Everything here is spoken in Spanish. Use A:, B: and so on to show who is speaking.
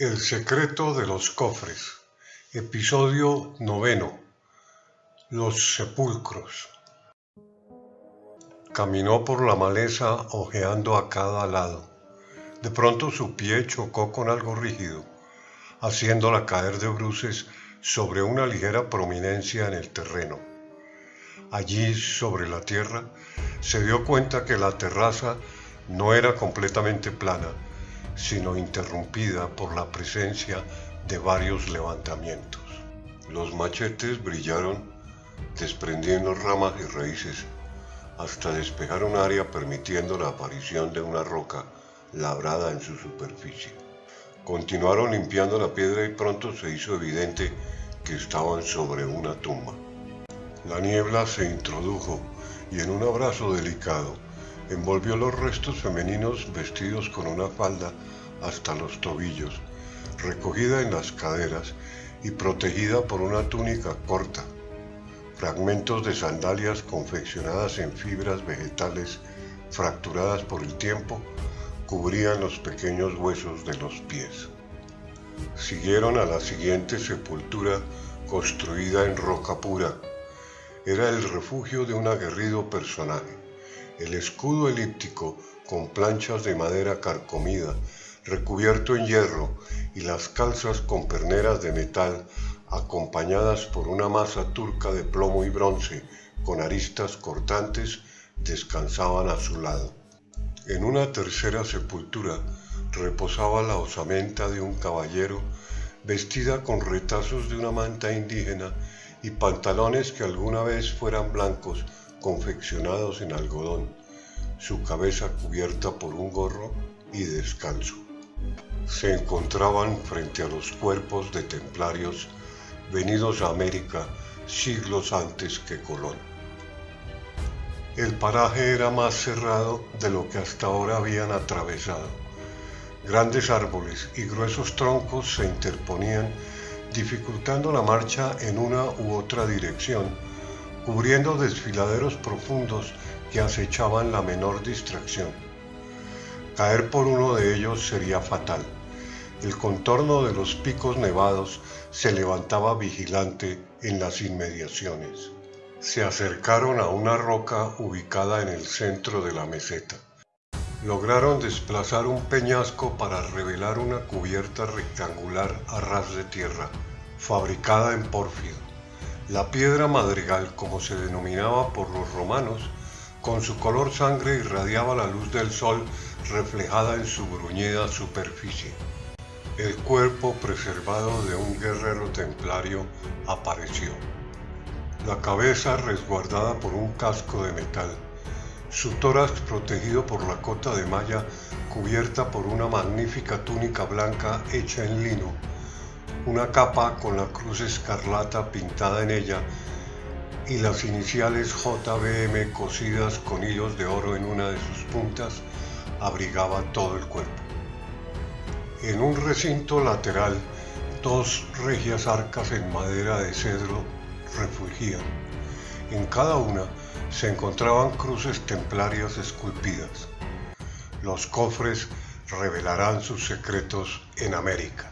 A: El secreto de los cofres. Episodio noveno. Los sepulcros. Caminó por la maleza ojeando a cada lado. De pronto su pie chocó con algo rígido, haciéndola caer de bruces sobre una ligera prominencia en el terreno. Allí, sobre la tierra, se dio cuenta que la terraza no era completamente plana, sino interrumpida por la presencia de varios levantamientos. Los machetes brillaron desprendiendo ramas y raíces hasta despejar un área permitiendo la aparición de una roca labrada en su superficie. Continuaron limpiando la piedra y pronto se hizo evidente que estaban sobre una tumba. La niebla se introdujo y en un abrazo delicado envolvió los restos femeninos vestidos con una falda hasta los tobillos, recogida en las caderas y protegida por una túnica corta. Fragmentos de sandalias confeccionadas en fibras vegetales fracturadas por el tiempo cubrían los pequeños huesos de los pies. Siguieron a la siguiente sepultura construida en roca pura. Era el refugio de un aguerrido personaje. El escudo elíptico con planchas de madera carcomida recubierto en hierro y las calzas con perneras de metal acompañadas por una masa turca de plomo y bronce con aristas cortantes descansaban a su lado. En una tercera sepultura reposaba la osamenta de un caballero vestida con retazos de una manta indígena y pantalones que alguna vez fueran blancos confeccionados en algodón, su cabeza cubierta por un gorro y descalzo se encontraban frente a los cuerpos de templarios venidos a América siglos antes que Colón. El paraje era más cerrado de lo que hasta ahora habían atravesado. Grandes árboles y gruesos troncos se interponían, dificultando la marcha en una u otra dirección, cubriendo desfiladeros profundos que acechaban la menor distracción. Caer por uno de ellos sería fatal. El contorno de los picos nevados se levantaba vigilante en las inmediaciones. Se acercaron a una roca ubicada en el centro de la meseta. Lograron desplazar un peñasco para revelar una cubierta rectangular a ras de tierra, fabricada en pórfido. La piedra madrigal, como se denominaba por los romanos, con su color sangre irradiaba la luz del sol reflejada en su bruñida superficie. El cuerpo preservado de un guerrero templario apareció. La cabeza resguardada por un casco de metal, su tórax protegido por la cota de malla cubierta por una magnífica túnica blanca hecha en lino, una capa con la cruz escarlata pintada en ella y las iniciales JBM cosidas con hilos de oro en una de sus puntas abrigaba todo el cuerpo. En un recinto lateral, dos regias arcas en madera de cedro refugían. En cada una se encontraban cruces templarias esculpidas. Los cofres revelarán sus secretos en América.